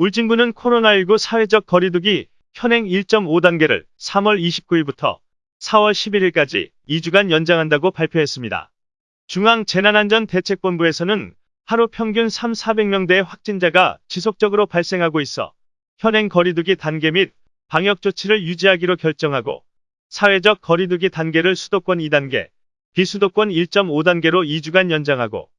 울진군은 코로나19 사회적 거리두기 현행 1.5단계를 3월 29일부터 4월 11일까지 2주간 연장한다고 발표했습니다. 중앙재난안전대책본부에서는 하루 평균 3, 400명대의 확진자가 지속적으로 발생하고 있어 현행 거리두기 단계 및 방역 조치를 유지하기로 결정하고 사회적 거리두기 단계를 수도권 2단계, 비수도권 1.5단계로 2주간 연장하고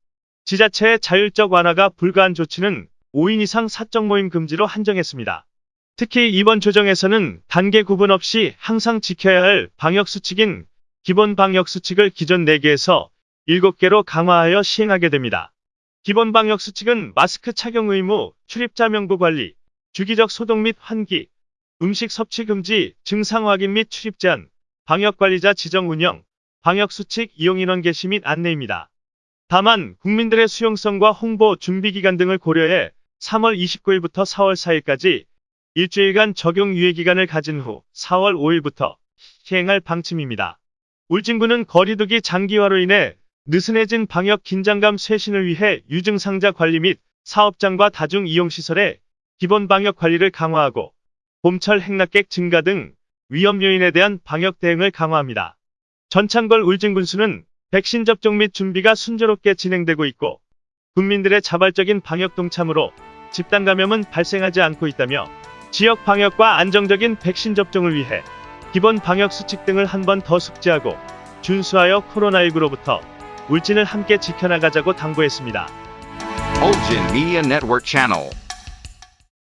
지자체의 자율적 완화가 불가한 조치는 5인 이상 사적 모임 금지로 한정했습니다. 특히 이번 조정에서는 단계 구분 없이 항상 지켜야 할 방역 수칙인 기본 방역 수칙을 기존 4개에서 7개로 강화하여 시행하게 됩니다. 기본 방역 수칙은 마스크 착용 의무, 출입자 명부 관리, 주기적 소독 및 환기, 음식 섭취 금지, 증상 확인 및 출입 제한, 방역 관리자 지정 운영, 방역 수칙 이용 인원 게시 및 안내입니다. 다만 국민들의 수용성과 홍보 준비 기간 등을 고려해 3월 29일부터 4월 4일까지 일주일간 적용 유예 기간을 가진 후 4월 5일부터 시행할 방침입니다. 울진군은 거리두기 장기화로 인해 느슨해진 방역 긴장감 쇄신을 위해 유증상자 관리 및 사업장과 다중 이용시설의 기본 방역 관리를 강화하고 봄철 행락객 증가 등 위험 요인에 대한 방역 대응을 강화합니다. 전창걸 울진군수는 백신 접종 및 준비가 순조롭게 진행되고 있고 국민들의 자발적인 방역 동참으로 집단 감염은 발생하지 않고 있다며 지역 방역과 안정적인 백신 접종을 위해 기본 방역 수칙 등을 한 번 더 숙지하고 준수하여 코로나19로부터 울진을 함께 지켜나가자고 당부했습니다.